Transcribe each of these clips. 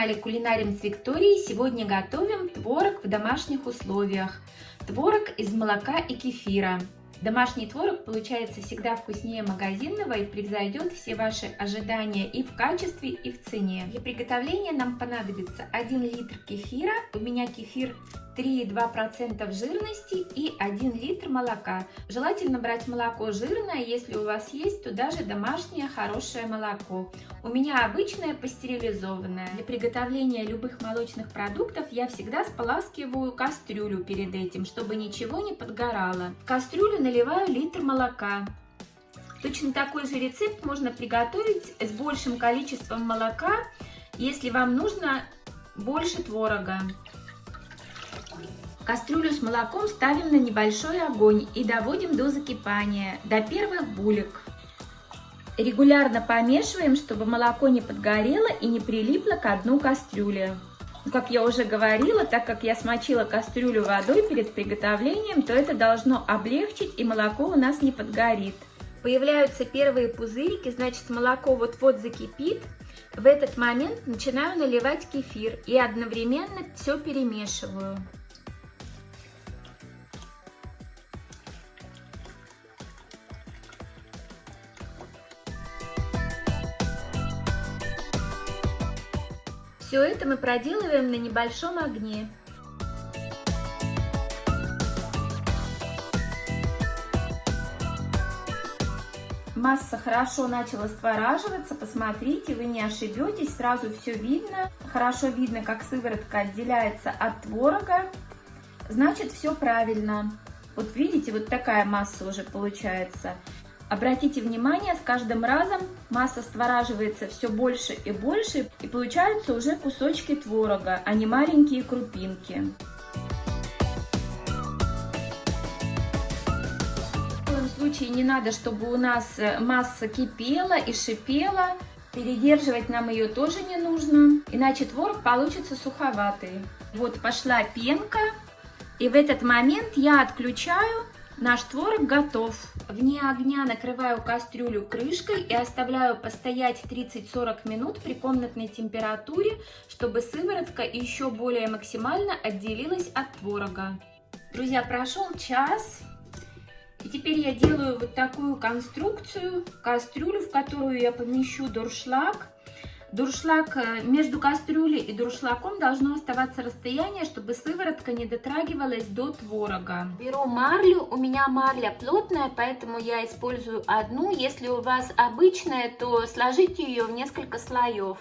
на канале Кулинарим с Викторией. Сегодня готовим творог в домашних условиях. Творог из молока и кефира. Домашний творог получается всегда вкуснее магазинного и превзойдет все ваши ожидания и в качестве, и в цене. Для приготовления нам понадобится 1 литр кефира. У меня кефир 3,2% жирности и 1 литр молока. Желательно брать молоко жирное, если у вас есть, то даже домашнее хорошее молоко. У меня обычное пастеризованное. Для приготовления любых молочных продуктов я всегда споласкиваю кастрюлю перед этим, чтобы ничего не подгорало. В кастрюлю наливаю литр молока. Точно такой же рецепт можно приготовить с большим количеством молока, если вам нужно больше творога. Кастрюлю с молоком ставим на небольшой огонь и доводим до закипания, до первых булек. Регулярно помешиваем, чтобы молоко не подгорело и не прилипло к дну кастрюли. Как я уже говорила, так как я смочила кастрюлю водой перед приготовлением, то это должно облегчить и молоко у нас не подгорит. Появляются первые пузырики, значит молоко вот-вот закипит. В этот момент начинаю наливать кефир и одновременно все перемешиваю. Все это мы проделываем на небольшом огне. Масса хорошо начала створаживаться, посмотрите, вы не ошибетесь, сразу все видно. Хорошо видно, как сыворотка отделяется от творога, значит все правильно. Вот видите, вот такая масса уже получается. Обратите внимание, с каждым разом масса створаживается все больше и больше, и получаются уже кусочки творога, а не маленькие крупинки. В коем случае не надо, чтобы у нас масса кипела и шипела. Передерживать нам ее тоже не нужно, иначе творог получится суховатый. Вот пошла пенка, и в этот момент я отключаю Наш творог готов. Вне огня накрываю кастрюлю крышкой и оставляю постоять 30-40 минут при комнатной температуре, чтобы сыворотка еще более максимально отделилась от творога. Друзья, прошел час. И теперь я делаю вот такую конструкцию, кастрюлю, в которую я помещу дуршлаг. Дуршлаг э, между кастрюлей и дуршлагом должно оставаться расстояние, чтобы сыворотка не дотрагивалась до творога. Беру марлю, у меня марля плотная, поэтому я использую одну. Если у вас обычная, то сложите ее в несколько слоев.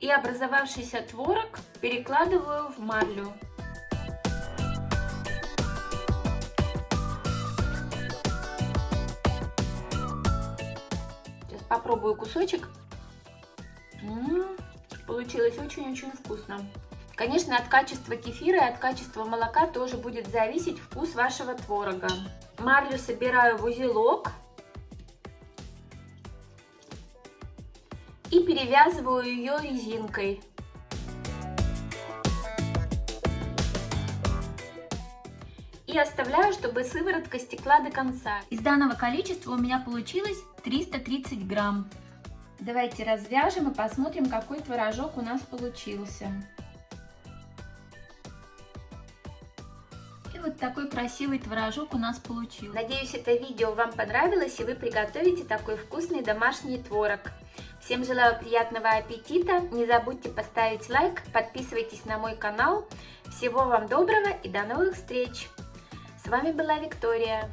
И образовавшийся творог перекладываю в марлю. Попробую кусочек. М -м -м, получилось очень-очень вкусно. Конечно, от качества кефира и от качества молока тоже будет зависеть вкус вашего творога. Марлю собираю в узелок. И перевязываю ее резинкой. и оставляю, чтобы сыворотка стекла до конца. Из данного количества у меня получилось 330 грамм. Давайте развяжем и посмотрим, какой творожок у нас получился. И вот такой красивый творожок у нас получился. Надеюсь, это видео вам понравилось и вы приготовите такой вкусный домашний творог. Всем желаю приятного аппетита, не забудьте поставить лайк, подписывайтесь на мой канал. Всего вам доброго и до новых встреч! С вами была Виктория.